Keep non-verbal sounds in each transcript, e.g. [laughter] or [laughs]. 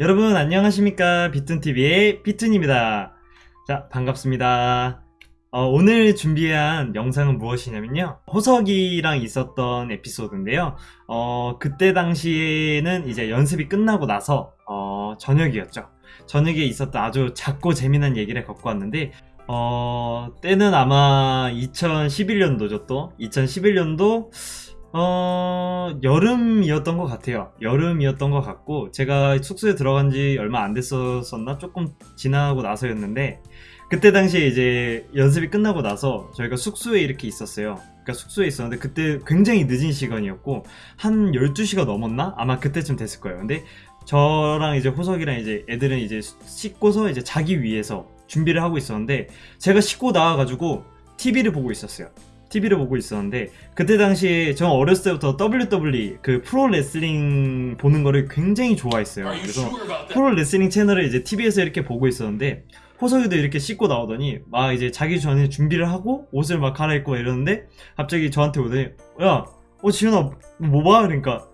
여러분 안녕하십니까? 비튼TV의 비튼입니다. 자 반갑습니다. 어, 오늘 준비한 영상은 무엇이냐면요. 호석이랑 있었던 에피소드인데요. 어, 그때 당시에는 이제 연습이 끝나고 나서 어, 저녁이었죠. 저녁에 있었던 아주 작고 재미난 얘기를 갖고 왔는데 어, 때는 아마 2011년도죠 또. 2011년도 어, 여름이었던 것 같아요. 여름이었던 것 같고, 제가 숙소에 들어간 지 얼마 안 됐었나? 조금 지나고 나서였는데, 그때 당시에 이제 연습이 끝나고 나서 저희가 숙소에 이렇게 있었어요. 그러니까 숙소에 있었는데, 그때 굉장히 늦은 시간이었고, 한 12시가 넘었나? 아마 그때쯤 됐을 거예요. 근데 저랑 이제 호석이랑 이제 애들은 이제 씻고서 이제 자기 위해서 준비를 하고 있었는데, 제가 씻고 나와가지고 TV를 보고 있었어요. TV를 보고 있었는데 그때 당시에 저 어렸을 때부터 WWE 그 프로 레슬링 보는 거를 굉장히 좋아했어요. 그래서 프로 레슬링 채널을 이제 TV에서 이렇게 보고 있었는데 호석이도 이렇게 씻고 나오더니 막 이제 자기 전에 준비를 하고 옷을 막 갈아입고 이러는데 갑자기 저한테 오더니 야, 어 지현아 뭐 봐? 그러니까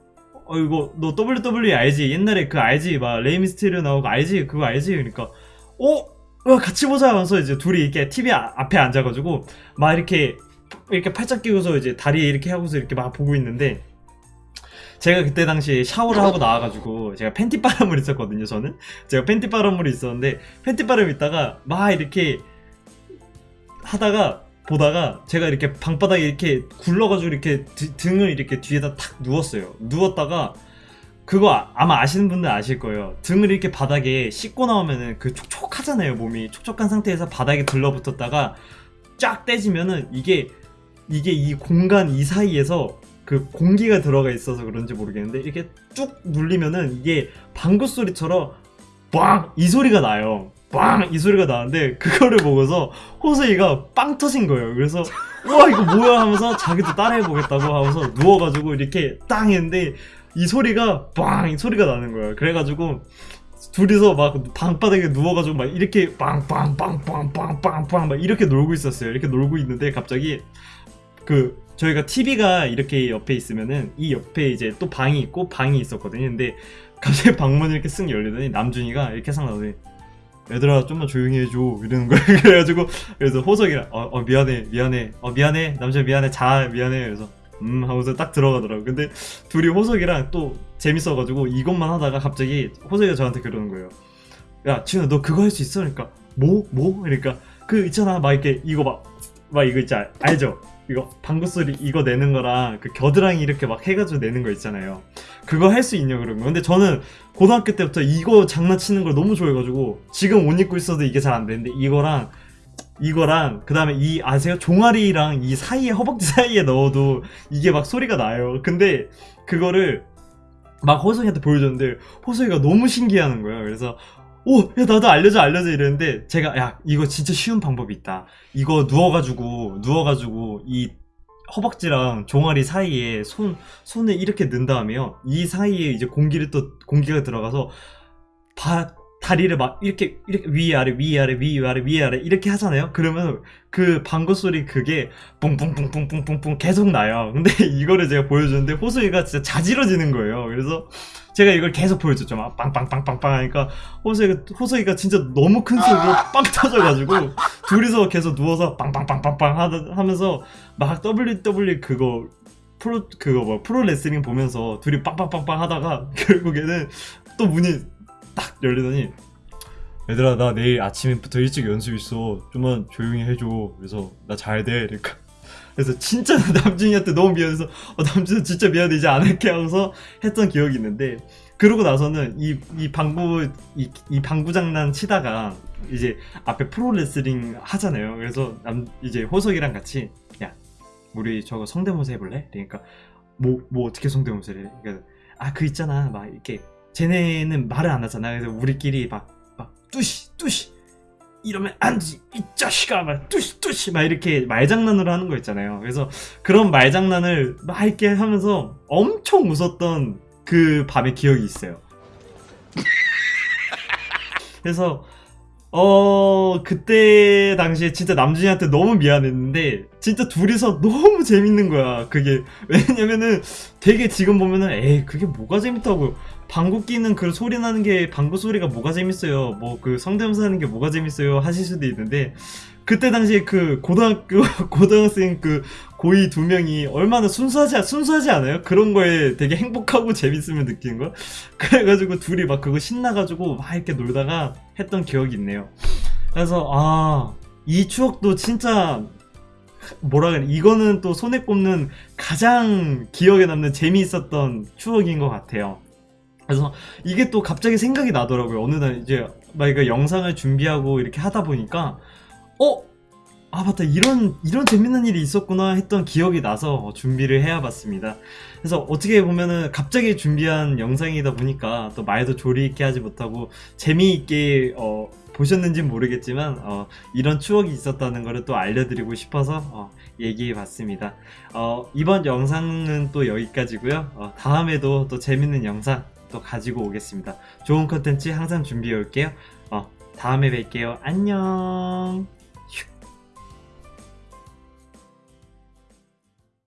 어 이거 너 WWE 알지? 옛날에 그 알지? 막 레이미스테리오 나오고 알지? 그거 알지? 그러니까 어? 야, 같이 보자 하면서 이제 둘이 이렇게 TV 앞에 앉아가지고 막 이렇게 이렇게 팔짱 끼고서 이제 다리에 이렇게 하고서 이렇게 막 보고 있는데 제가 그때 당시 샤워를 하고 나와가지고 제가 팬티 바람을 있었거든요 저는. 제가 팬티 바람을 있었는데 팬티 바람 있다가 막 이렇게 하다가 보다가 제가 이렇게 방바닥에 이렇게 굴러가지고 이렇게 드- 등을 이렇게 뒤에다 탁 누웠어요. 누웠다가 그거 아- 아마 아시는 분들 아실 거예요. 등을 이렇게 바닥에 씻고 나오면은 그 촉촉하잖아요 몸이. 촉촉한 상태에서 바닥에 들러붙었다가 쫙 떼지면은 이게 이게 이 공간 이 사이에서 그 공기가 들어가 있어서 그런지 모르겠는데 이렇게 쭉 눌리면은 이게 방구 소리처럼 빵 이 소리가 나요. 빵 이 소리가 나는데 그거를 보고서 호수이가 빵 터진 거예요. 그래서 [laughs] 우와 이거 뭐야 하면서 자기도 따라해 보겠다고 하면서 누워가지고 이렇게 땅 했는데 이 소리가 빵 이 소리가 나는 거예요. 그래가지고 둘이서 막 방바닥에 누워가지고 막 이렇게 빵빵빵빵빵빵빵 막 이렇게 놀고 있었어요. 이렇게 놀고 있는데 갑자기 그 저희가 TV가 이렇게 옆에 있으면은 이 옆에 이제 또 방이 있고 방이 있었거든요. 근데 갑자기 [laughs] 방문이 이렇게 쓱 열리더니 남준이가 이렇게 상 나오더니 얘들아 좀만 조용히 해줘 이러는 거예요. [laughs] 그래가지고 그래서 호석이랑 어, 어, 미안해 미안해 어 미안해 남준 미안해 자 미안해 그래서 음 하면서 딱 들어가더라고. 근데 둘이 호석이랑 또 재밌어가지고 이것만 하다가 갑자기 호석이가 저한테 그러는 거예요. 야 지훈아 너 그거 할 수 있어? 그러니까 뭐? 뭐? 그러니까 그 있잖아 막 이렇게 이거 막 막 이거 알- 알죠? 이거 방구 소리 이거 내는 거랑 그 겨드랑이 이렇게 막 해가지고 내는 거 있잖아요. 그거 할 수 있냐 그런 거. 근데 저는 고등학교 때부터 이거 장난치는 걸 너무 좋아해가지고 지금 옷 입고 있어도 이게 잘 안 되는데 이거랑 이거랑 그 다음에 이 아세요? 종아리랑 이 사이에 허벅지 사이에 넣어도 이게 막 소리가 나요. 근데 그거를 막 호성이한테 보여줬는데 호성이가 너무 신기해하는 거예요. 그래서 오, 야 나도 알려줘 알려줘 이랬는데 제가 야 이거 진짜 쉬운 방법이 있다. 이거 누워가지고 누워가지고 이 허벅지랑 종아리 사이에 손 손을 이렇게 넣은 다음에요. 이 사이에 이제 공기를 또 공기가 들어가서 바, 다리를 막 이렇게 이렇게 위 아래 위 아래 위 아래 위 아래 이렇게 하잖아요. 그러면 그 방구 소리 그게 뿡뿡뿡뿡뿡뿡뿡 계속 나요. 근데 [laughs] 이거를 제가 보여줬는데 호수이가 진짜 자지러지는 거예요. 그래서 제가 이걸 계속 보여줬죠. 막 빵빵빵빵빵 하니까 호수이가 호수이가 진짜 너무 큰 소리로 빵 터져가지고 둘이서 계속 누워서 빵빵빵빵빵 하면서 막 WWE 그거 프로 그거 뭐 프로 레슬링 보면서 둘이 빵빵빵빵 하다가 [laughs] 결국에는 또 문이 딱 열리더니 얘들아 나 내일 아침부터 일찍 연습 있어. 좀만 조용히 해줘. 그래서 나 잘 돼. 그러니까. 그래서 진짜 남준이한테 너무 미안해서 어, 남준아 진짜 미안해. 이제 안 할게 하고서 했던 기억이 있는데 그러고 나서는 이, 이 방구 이, 이 방구 장난 치다가 이제 앞에 프로 레슬링 하잖아요. 그래서 남 이제 호석이랑 같이 야 우리 저거 성대모사 해볼래? 그러니까 뭐 뭐 어떻게 성대모사를 해? 그러니까 아 그 있잖아. 막 이렇게 쟤네는 말을 안 하잖아. 그래서 우리끼리 막, 막, 뚜시, 뚜시. 이러면 안 지, 이 자식아, 막, 뚜시, 뚜시. 막 이렇게 말장난으로 하는 거 있잖아요. 그래서 그런 말장난을 막 이렇게 하면서 엄청 웃었던 그 밤의 기억이 있어요. [laughs] 그래서, 어, 그때 당시에 진짜 남준이한테 너무 미안했는데, 진짜 둘이서 너무 재밌는 거야. 그게. 왜냐면은 되게 지금 보면은, 에이, 그게 뭐가 재밌다고. 방구 끼는 그 소리 나는 게 방구 소리가 뭐가 재밌어요 뭐 그 성대모사 하는 게 뭐가 재밌어요 하실 수도 있는데 그때 당시에 그 고등학교 [laughs] 고등학생 그 고이 두 명이 얼마나 순수하지 순수하지 않아요? 그런 거에 되게 행복하고 재밌음을 느끼는 거. 그래가지고 둘이 막 그거 신나가지고 막 이렇게 놀다가 했던 기억이 있네요. 그래서 아 이 추억도 진짜 뭐라 그래 이거는 또 손에 꼽는 가장 기억에 남는 재미있었던 추억인 것 같아요. 그래서 이게 또 갑자기 생각이 나더라고요. 어느 날 이제 막 이거 영상을 준비하고 이렇게 하다 보니까 어? 아 맞다 이런 이런 재밌는 일이 있었구나 했던 기억이 나서 준비를 해야 봤습니다. 그래서 어떻게 보면은 갑자기 준비한 영상이다 보니까 또 말도 조리 있게 하지 못하고 재미있게 어, 보셨는지 모르겠지만 어, 이런 추억이 있었다는 것을 또 알려드리고 싶어서 어, 얘기해 봤습니다. 어, 이번 영상은 또 여기까지고요. 어, 다음에도 또 재밌는 영상 또 가지고 오겠습니다. 좋은 컨텐츠 항상 준비해 올게요. 어, 다음에 뵐게요. 안녕.